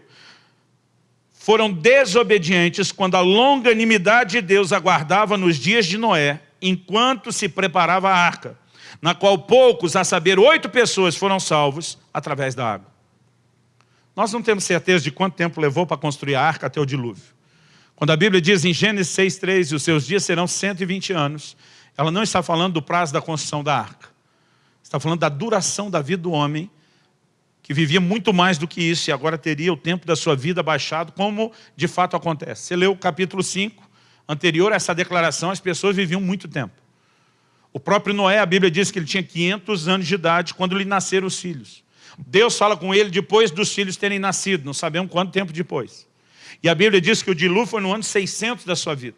foram desobedientes quando a longanimidade de Deus aguardava nos dias de Noé, enquanto se preparava a arca, na qual poucos, a saber, oito pessoas foram salvos através da água. Nós não temos certeza de quanto tempo levou para construir a arca até o dilúvio. Quando a Bíblia diz em Gênesis 6,3, e os seus dias serão 120 anos, ela não está falando do prazo da construção da arca. Está falando da duração da vida do homem que vivia muito mais do que isso e agora teria o tempo da sua vida baixado, como de fato acontece. Você leu o capítulo 5, anterior a essa declaração, as pessoas viviam muito tempo. O próprio Noé, a Bíblia diz que ele tinha 500 anos de idade quando lhe nasceram os filhos. Deus fala com ele depois dos filhos terem nascido, não sabemos quanto tempo depois. E a Bíblia diz que o dilúvio foi no ano 600 da sua vida.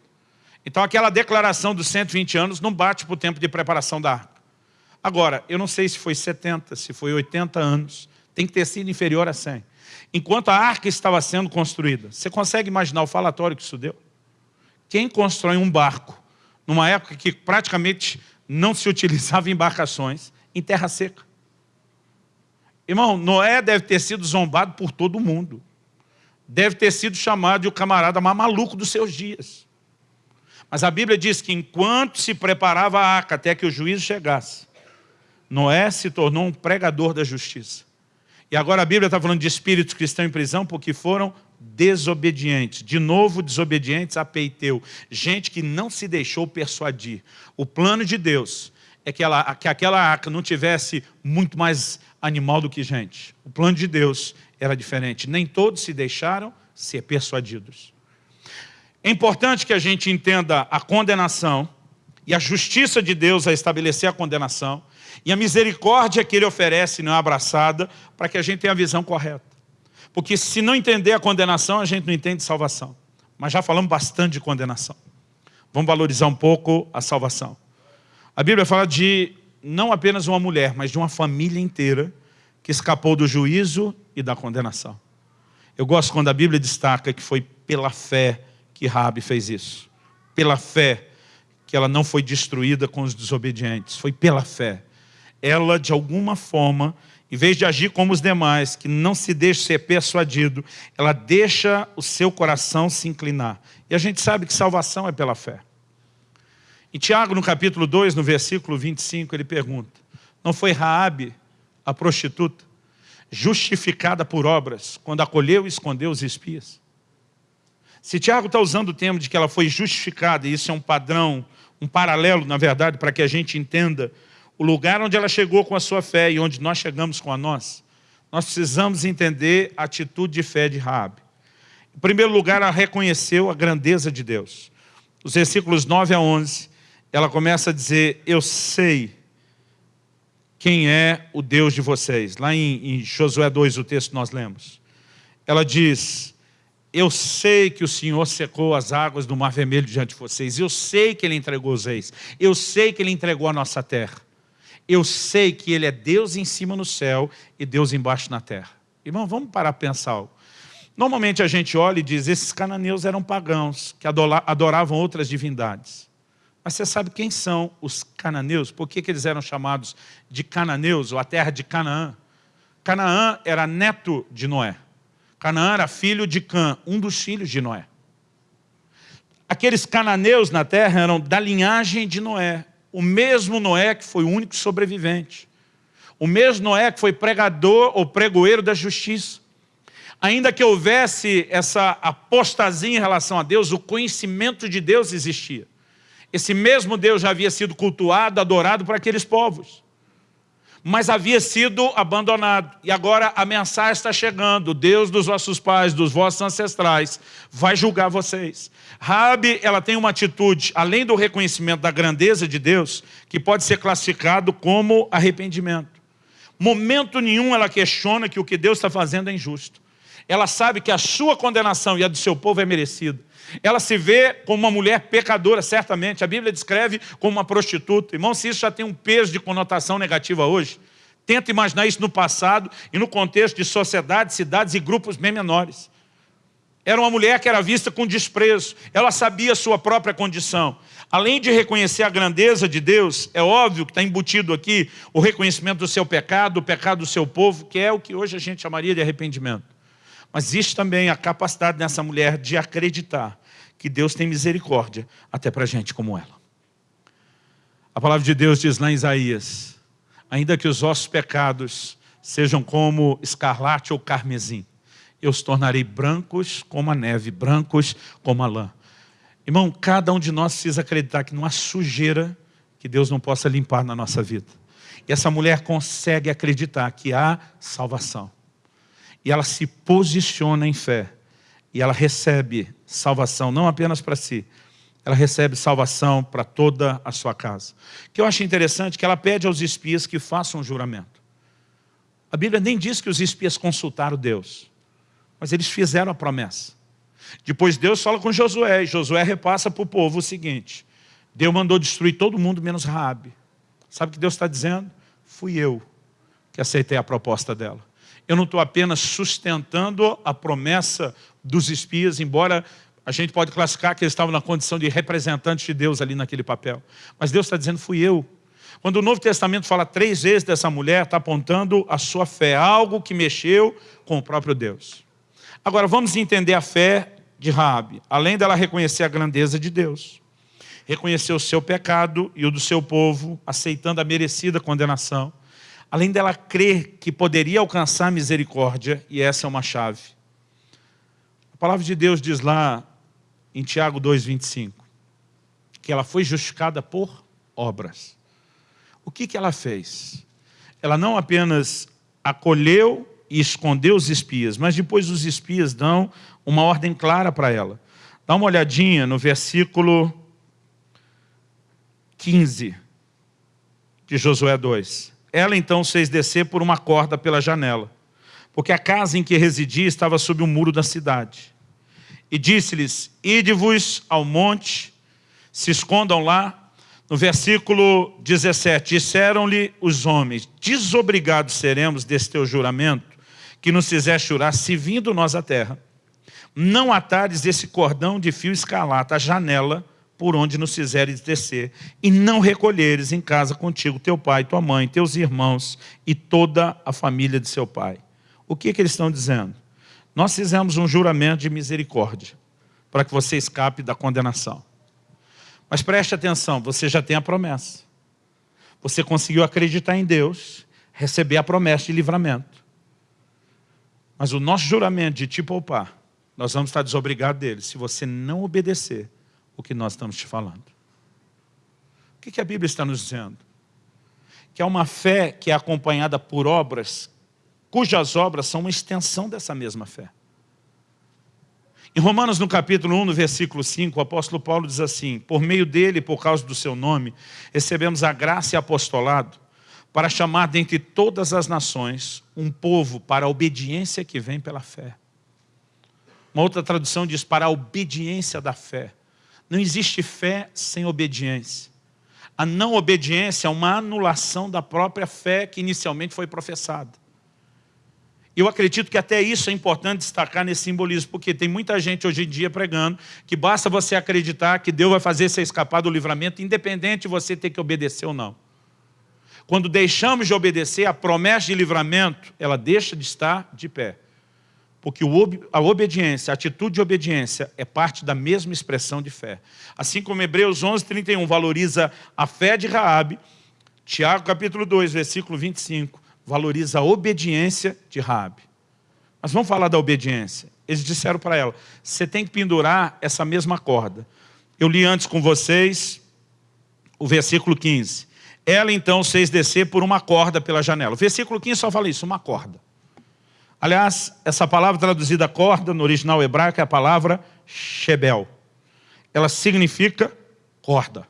Então aquela declaração dos 120 anos não bate para o tempo de preparação da arca. Agora, eu não sei se foi 70, se foi 80 anos, tem que ter sido inferior a 100. Enquanto a arca estava sendo construída, você consegue imaginar o falatório que isso deu? Quem constrói um barco, numa época que praticamente não se utilizava embarcações, em terra seca? Irmão, Noé deve ter sido zombado por todo mundo. Deve ter sido chamado de o camarada mais maluco dos seus dias. Mas a Bíblia diz que enquanto se preparava a arca até que o juízo chegasse, Noé se tornou um pregador da justiça. E agora a Bíblia está falando de espíritos que estão em prisão porque foram desobedientes. De novo, desobedientes a Peiteu. Gente que não se deixou persuadir. O plano de Deus é que, ela, que aquela arca não tivesse muito mais animal do que gente. O plano de Deus era diferente. Nem todos se deixaram ser persuadidos. É importante que a gente entenda a condenação e a justiça de Deus a estabelecer a condenação e a misericórdia que Ele oferece não é abraçada para que a gente tenha a visão correta. Porque se não entender a condenação, a gente não entende salvação. Mas já falamos bastante de condenação. Vamos valorizar um pouco a salvação. A Bíblia fala de não apenas uma mulher, mas de uma família inteira que escapou do juízo e da condenação. Eu gosto quando a Bíblia destaca que foi pela fé que Rabi fez isso. Pela fé que ela não foi destruída com os desobedientes. Foi pela fé. Ela, de alguma forma, em vez de agir como os demais, que não se deixa ser persuadido, ela deixa o seu coração se inclinar. E a gente sabe que salvação é pela fé. Em Tiago, no capítulo 2, no versículo 25, ele pergunta, não foi Raabe, a prostituta, justificada por obras, quando acolheu e escondeu os espias? Se Tiago está usando o termo de que ela foi justificada, e isso é um padrão, um paralelo, na verdade, para que a gente entenda o lugar onde ela chegou com a sua fé e onde nós chegamos com a nossa, nós precisamos entender a atitude de fé de Raabe. Em primeiro lugar, ela reconheceu a grandeza de Deus. Os versículos 9 a 11, ela começa a dizer, eu sei quem é o Deus de vocês. Lá em, em Josué 2, o texto nós lemos. Ela diz, eu sei que o Senhor secou as águas do Mar Vermelho diante de vocês. Eu sei que Ele entregou os reis. Eu sei que Ele entregou a nossa terra. Eu sei que Ele é Deus em cima no céu e Deus embaixo na terra. Irmão, vamos parar para pensar algo. Normalmente a gente olha e diz, esses cananeus eram pagãos, que adoravam outras divindades. Mas você sabe quem são os cananeus? Por que, que eles eram chamados de cananeus, ou a terra de Canaã? Canaã era neto de Noé. Canaã era filho de Cã, um dos filhos de Noé. Aqueles cananeus na terra eram da linhagem de Noé. O mesmo Noé que foi o único sobrevivente. O mesmo Noé que foi pregador ou pregoeiro da justiça. Ainda que houvesse essa apostasia em relação a Deus, o conhecimento de Deus existia. Esse mesmo Deus já havia sido cultuado, adorado por aqueles povos. Mas havia sido abandonado. E agora a mensagem está chegando. Deus dos vossos pais, dos vossos ancestrais, vai julgar vocês. Rabi, ela tem uma atitude, além do reconhecimento da grandeza de Deus, que pode ser classificado como arrependimento. Momento nenhum ela questiona que o que Deus está fazendo é injusto. Ela sabe que a sua condenação e a do seu povo é merecida. Ela se vê como uma mulher pecadora, certamente. A Bíblia descreve como uma prostituta. Irmão, se isso já tem um peso de conotação negativa hoje, tenta imaginar isso no passado e no contexto de sociedades, cidades e grupos bem menores. Era uma mulher que era vista com desprezo. Ela sabia sua própria condição. Além de reconhecer a grandeza de Deus, é óbvio que está embutido aqui o reconhecimento do seu pecado, do pecado do seu povo, que é o que hoje a gente chamaria de arrependimento. Mas existe também a capacidade dessa mulher de acreditar que Deus tem misericórdia até para gente como ela. A palavra de Deus diz lá em Isaías, ainda que os vossos pecados sejam como escarlate ou carmesim, eu os tornarei brancos como a neve, brancos como a lã. Irmão, cada um de nós precisa acreditar que não há sujeira que Deus não possa limpar na nossa vida. E essa mulher consegue acreditar que há salvação. e ela se posiciona em fé. E ela recebe salvação, não apenas para si, ela recebe salvação para toda a sua casa. O que eu acho interessante é que ela pede aos espias que façam um juramento. A Bíblia nem diz que os espias consultaram Deus, mas eles fizeram a promessa. Depois Deus fala com Josué, e Josué repassa para o povo o seguinte, Deus mandou destruir todo mundo menos Raabe. Sabe o que Deus está dizendo? Fui eu que aceitei a proposta dela. Eu não estou apenas sustentando a promessa dos espias, embora a gente pode classificar que eles estavam na condição de representantes de Deus ali naquele papel. Mas Deus está dizendo, fui eu. Quando o Novo Testamento fala três vezes dessa mulher, está apontando a sua fé, algo que mexeu com o próprio Deus. Agora, vamos entender a fé de Raabe. Além dela reconhecer a grandeza de Deus, reconhecer o seu pecado e o do seu povo, aceitando a merecida condenação, além dela crer que poderia alcançar misericórdia, e essa é uma chave. Palavra de Deus diz lá em Tiago 2,25, que ela foi justificada por obras. O que, que ela fez? Ela não apenas acolheu e escondeu os espias, mas depois os espias dão uma ordem clara para ela. Dá uma olhadinha no versículo 15 de Josué 2. Ela então fez descer por uma corda pela janela, porque a casa em que residia estava sob o muro da cidade. E disse-lhes, ide-vos ao monte, se escondam lá. No versículo 17, disseram-lhe os homens, desobrigados seremos desse teu juramento, que nos fizeste jurar, se vindo nós à terra. Não atares esse cordão de fio escarlata à janela, por onde nos fizeres descer, e não recolheres em casa contigo teu pai, tua mãe, teus irmãos e toda a família de seu pai. O que, que eles estão dizendo? Nós fizemos um juramento de misericórdia para que você escape da condenação. Mas preste atenção, você já tem a promessa. Você conseguiu acreditar em Deus, receber a promessa de livramento. Mas o nosso juramento de te poupar, nós vamos estar desobrigados dele, se você não obedecer o que nós estamos te falando. O que a Bíblia está nos dizendo? Que é uma fé que é acompanhada por obras cujas obras são uma extensão dessa mesma fé. Em Romanos, no capítulo 1, no versículo 5, o apóstolo Paulo diz assim, por meio dele, por causa do seu nome, recebemos a graça e apostolado para chamar dentre todas as nações um povo para a obediência que vem pela fé. Uma outra tradução diz para a obediência da fé. Não existe fé sem obediência. A não obediência é uma anulação da própria fé que inicialmente foi professada. Eu acredito que até isso é importante destacar nesse simbolismo, porque tem muita gente hoje em dia pregando que basta você acreditar que Deus vai fazer você escapar do livramento, independente de você ter que obedecer ou não. Quando deixamos de obedecer, a promessa de livramento, ela deixa de estar de pé. Porque a obediência, a atitude de obediência é parte da mesma expressão de fé. Assim como Hebreus 11, 31 valoriza a fé de Raabe, Tiago capítulo 2, versículo 25, valoriza a obediência de Raabe. Mas vamos falar da obediência. Eles disseram para ela, você tem que pendurar essa mesma corda. Eu li antes com vocês o versículo 15. Ela então fez descer por uma corda pela janela. O versículo 15 só fala isso, uma corda. Aliás, essa palavra traduzida corda no original hebraico é a palavra shebel. Ela significa corda.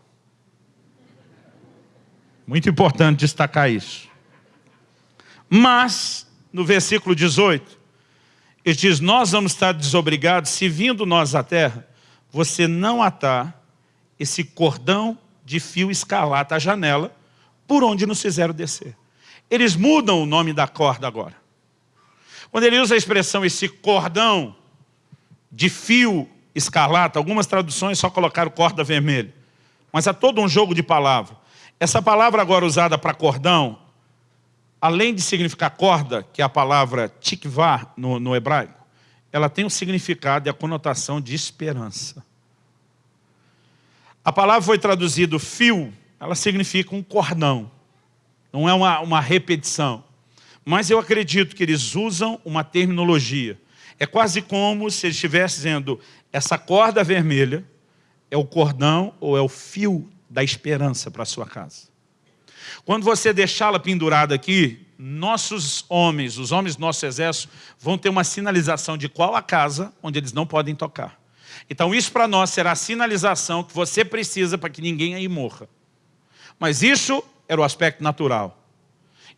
Muito importante destacar isso. Mas, no versículo 18, ele diz, nós vamos estar desobrigados se vindo nós à terra, você não atar esse cordão de fio escarlata à janela, por onde nos fizeram descer. Eles mudam o nome da corda agora. Quando ele usa a expressão esse cordão de fio escarlata, algumas traduções só colocaram corda vermelha. Mas há todo um jogo de palavra. Essa palavra agora usada para cordão, além de significar corda, que é a palavra tikvah no, no hebraico, ela tem um significado e a conotação de esperança. A palavra foi traduzida fio, ela significa um cordão. Não é uma, uma repetição. Mas eu acredito que eles usam uma terminologia. É quase como se eles estivessem dizendo, essa corda vermelha é o cordão ou é o fio da esperança para a sua casa. Quando você deixá-la pendurada aqui, nossos homens, os homens do nosso exército, vão ter uma sinalização de qual a casa onde eles não podem tocar. Então isso para nós será a sinalização que você precisa para que ninguém aí morra. Mas isso era o aspecto natural.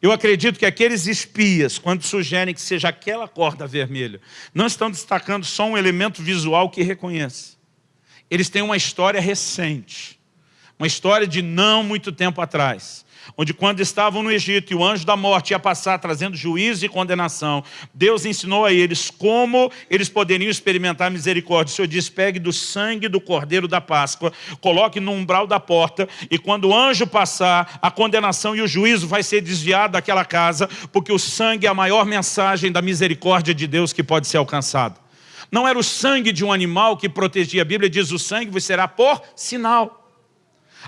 Eu acredito que aqueles espias, quando sugerem que seja aquela corda vermelha, não estão destacando só um elemento visual que reconhece. Eles têm uma história recente, uma história de não muito tempo atrás onde quando estavam no Egito e o anjo da morte ia passar trazendo juízo e condenação, Deus ensinou a eles como eles poderiam experimentar misericórdia. O Senhor diz, pegue do sangue do cordeiro da Páscoa, coloque no umbral da porta e quando o anjo passar, a condenação e o juízo vai ser desviado daquela casa, porque o sangue é a maior mensagem da misericórdia de Deus que pode ser alcançada. Não era o sangue de um animal que protegia. A Bíblia diz, o sangue será por sinal.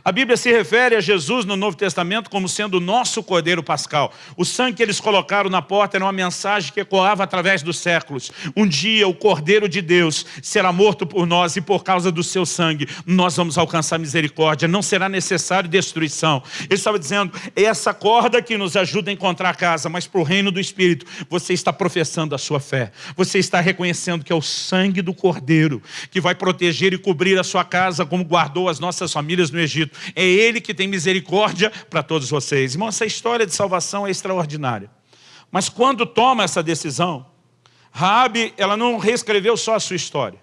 A Bíblia se refere a Jesus no Novo Testamento como sendo o nosso Cordeiro Pascal. O sangue que eles colocaram na porta era uma mensagem que ecoava através dos séculos. Um dia o Cordeiro de Deus será morto por nós e por causa do seu sangue nós vamos alcançar misericórdia. Não será necessário destruição. Ele estava dizendo, é essa corda que nos ajuda a encontrar a casa, mas para o reino do Espírito você está professando a sua fé. Você está reconhecendo que é o sangue do Cordeiro que vai proteger e cobrir a sua casa como guardou as nossas famílias no Egito É Ele que tem misericórdia para todos vocês. Irmão, essa história de salvação é extraordinária. Mas quando toma essa decisão, Raabe, ela não reescreveu só a sua história.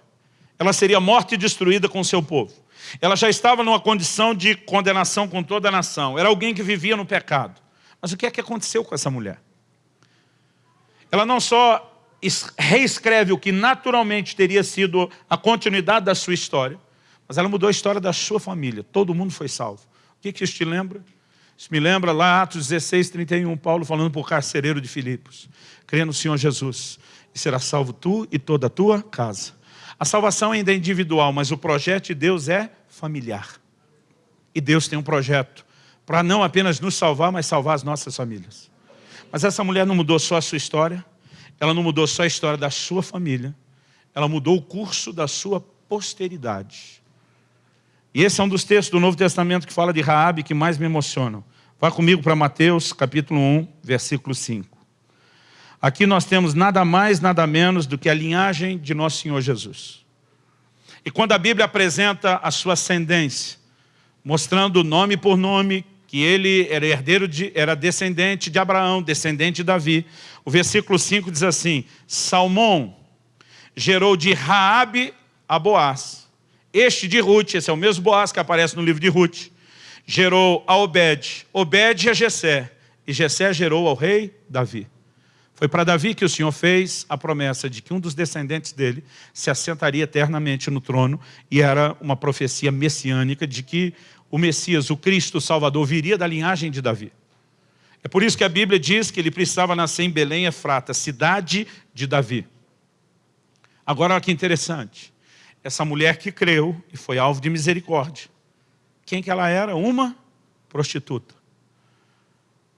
Ela seria morta e destruída com o seu povo. Ela já estava numa condição de condenação com toda a nação. Era alguém que vivia no pecado. Mas o que é que aconteceu com essa mulher? Ela não só reescreve o que naturalmente teria sido a continuidade da sua história, mas ela mudou a história da sua família. Todo mundo foi salvo. O que, que isso te lembra? Isso me lembra lá, Atos 16, 31, Paulo falando para o carcereiro de Filipos. Crê no Senhor Jesus e será salvo tu e toda a tua casa. A salvação ainda é individual, mas o projeto de Deus é familiar. E Deus tem um projeto para não apenas nos salvar, mas salvar as nossas famílias. Mas essa mulher não mudou só a sua história, ela não mudou só a história da sua família, ela mudou o curso da sua posteridade. E esse é um dos textos do Novo Testamento que fala de Raabe que mais me emocionam. Vá comigo para Mateus, capítulo 1, versículo 5. Aqui nós temos nada mais, nada menos do que a linhagem de nosso Senhor Jesus. E quando a Bíblia apresenta a sua ascendência, mostrando nome por nome, que ele era herdeiro de, era descendente de Abraão, descendente de Davi. O versículo 5 diz assim, Salmão gerou de Raabe a Boaz. Este de Ruth, esse é o mesmo Boaz que aparece no livro de Ruth, gerou a Obed, Obed a Jessé, e Jessé gerou ao rei Davi. Foi para Davi que o Senhor fez a promessa de que um dos descendentes dele se assentaria eternamente no trono, e era uma profecia messiânica de que o Messias, o Cristo o Salvador, viria da linhagem de Davi. É por isso que a Bíblia diz que ele precisava nascer em Belém, Efrata, cidade de Davi. Agora, olha que interessante essa mulher que creu e foi alvo de misericórdia. Quem que ela era? Uma prostituta.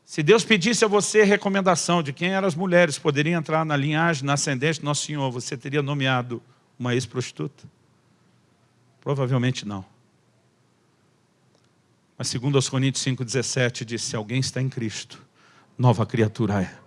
Se Deus pedisse a você recomendação de quem eram as mulheres poderiam entrar na linhagem, na ascendente do Nosso Senhor, você teria nomeado uma ex-prostituta? Provavelmente não. Mas segundo os Coríntios 5,17 diz, se alguém está em Cristo, nova criatura é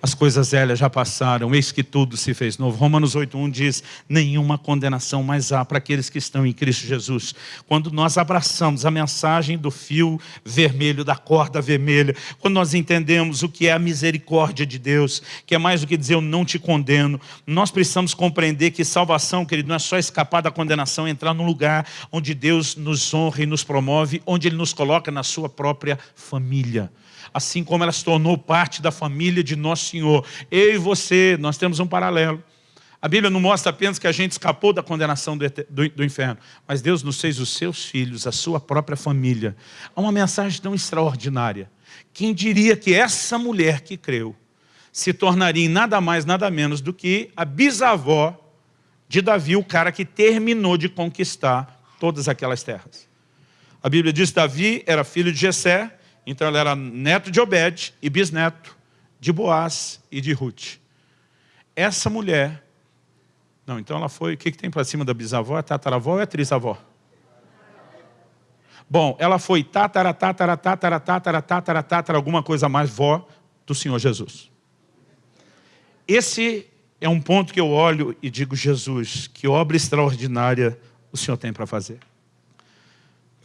as coisas velhas já passaram, eis que tudo se fez novo. Romanos 8.1 diz, nenhuma condenação mais há para aqueles que estão em Cristo Jesus. Quando nós abraçamos a mensagem do fio vermelho, da corda vermelha, quando nós entendemos o que é a misericórdia de Deus, que é mais do que dizer eu não te condeno, nós precisamos compreender que salvação, querido, não é só escapar da condenação, é entrar num lugar onde Deus nos honra e nos promove, onde Ele nos coloca na sua própria família assim como ela se tornou parte da família de Nosso Senhor. Eu e você, nós temos um paralelo. A Bíblia não mostra apenas que a gente escapou da condenação do, do, do, inferno, mas Deus nos fez os seus filhos, a sua própria família. Há uma mensagem tão extraordinária. Quem diria que essa mulher que creu se tornaria em nada mais, nada menos do que a bisavó de Davi, o cara que terminou de conquistar todas aquelas terras. A Bíblia diz que Davi era filho de Jessé, então ela era neto de Obed e bisneto de Boaz e de Ruth. Essa mulher, não, então ela foi, o que, que tem para cima da bisavó? É tataravó ou é trisavó? Bom, ela foi tatara, tatara, tatara, tatara, tatara, tatara, alguma coisa mais vó do Senhor Jesus. Esse é um ponto que eu olho e digo, Jesus, que obra extraordinária o Senhor tem para fazer.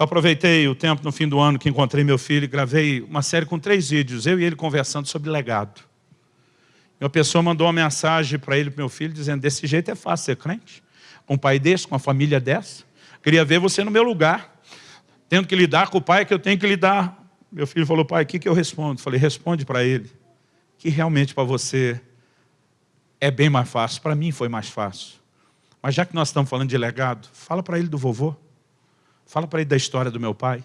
Eu aproveitei o tempo no fim do ano que encontrei meu filho e gravei uma série com três vídeos, eu e ele conversando sobre legado. E uma pessoa mandou uma mensagem para ele, para meu filho, dizendo, desse jeito é fácil ser crente. Com um pai desse, com uma família dessa. Queria ver você no meu lugar, tendo que lidar com o pai que eu tenho que lidar. Meu filho falou, pai, o que, que eu respondo? Falei, responde para ele, que realmente para você é bem mais fácil. Para mim foi mais fácil. Mas já que nós estamos falando de legado, fala para ele do vovô. Fala para ele da história do meu pai.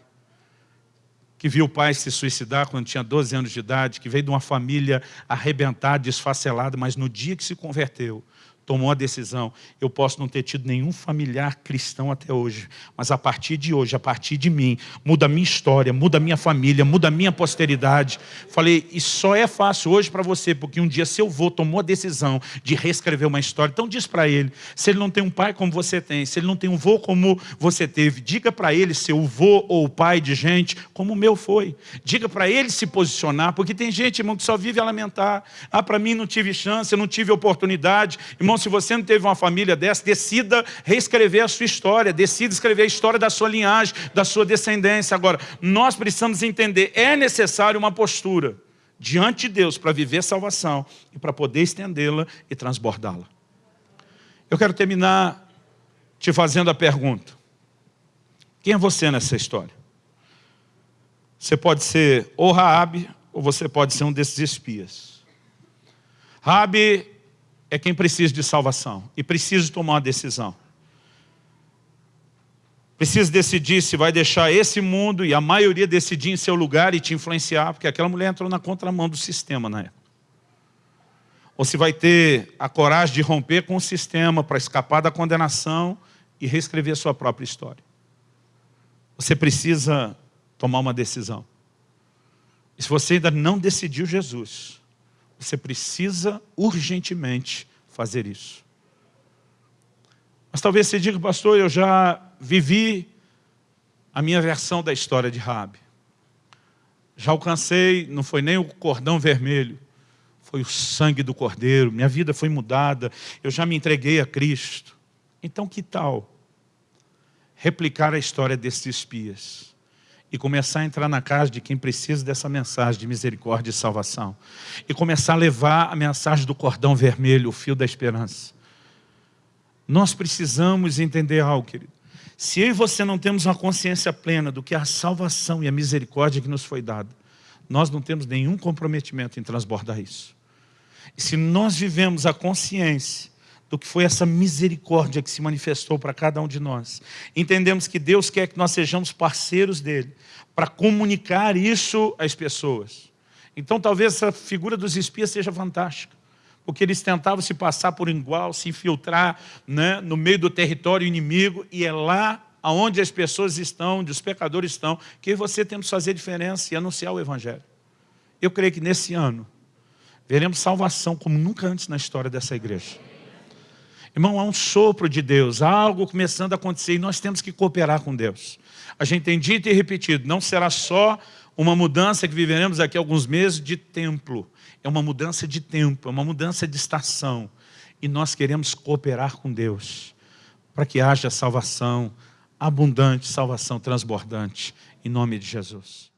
Que viu o pai se suicidar quando tinha 12 anos de idade, que veio de uma família arrebentada, desfacelada, mas no dia que se converteu, tomou a decisão. Eu posso não ter tido nenhum familiar cristão até hoje, mas a partir de hoje, a partir de mim, muda a minha história, muda a minha família, muda a minha posteridade. Falei, e só é fácil hoje para você, porque um dia seu avô tomou a decisão de reescrever uma história. Então diz para ele, se ele não tem um pai como você tem, se ele não tem um avô como você teve, diga para ele seu avô ou pai de gente como o meu foi. Diga para ele se posicionar, porque tem gente, irmão, que só vive a lamentar. Ah, para mim não tive chance, não tive oportunidade. Irmão, se você não teve uma família dessa, decida reescrever a sua história, decida escrever a história da sua linhagem, da sua descendência. Agora, nós precisamos entender, é necessário uma postura diante de Deus para viver salvação e para poder estendê-la e transbordá-la. Eu quero terminar te fazendo a pergunta. Quem é você nessa história? Você pode ser ou Raabe, ou você pode ser um desses espias. Raabe é quem precisa de salvação e precisa tomar uma decisão. Precisa decidir se vai deixar esse mundo e a maioria decidir em seu lugar e te influenciar, porque aquela mulher entrou na contramão do sistema na época. Ou se vai ter a coragem de romper com o sistema para escapar da condenação e reescrever a sua própria história. Você precisa tomar uma decisão. E se você ainda não decidiu Jesus, você precisa urgentemente fazer isso. Mas talvez você diga, pastor, eu já vivi a minha versão da história de Rabi. Já alcancei, não foi nem o cordão vermelho, foi o sangue do cordeiro, minha vida foi mudada, eu já me entreguei a Cristo. Então que tal replicar a história desses espias? E começar a entrar na casa de quem precisa dessa mensagem de misericórdia e salvação. E começar a levar a mensagem do cordão vermelho, o fio da esperança. Nós precisamos entender algo, querido. Se eu e você não temos uma consciência plena do que é a salvação e a misericórdia que nos foi dada, nós não temos nenhum comprometimento em transbordar isso. E se nós vivemos a consciência do que foi essa misericórdia que se manifestou para cada um de nós. Entendemos que Deus quer que nós sejamos parceiros dEle, para comunicar isso às pessoas. Então talvez essa figura dos espias seja fantástica, porque eles tentavam se passar por igual, se infiltrar né, no meio do território inimigo, e é lá onde as pessoas estão, onde os pecadores estão, que você temos que fazer diferença e anunciar o Evangelho. Eu creio que nesse ano, veremos salvação como nunca antes na história dessa igreja. Irmão, há um sopro de Deus, há algo começando a acontecer e nós temos que cooperar com Deus. A gente tem dito e repetido, não será só uma mudança que viveremos aqui alguns meses de templo. É uma mudança de tempo, é uma mudança de estação. E nós queremos cooperar com Deus para que haja salvação abundante, salvação transbordante, em nome de Jesus.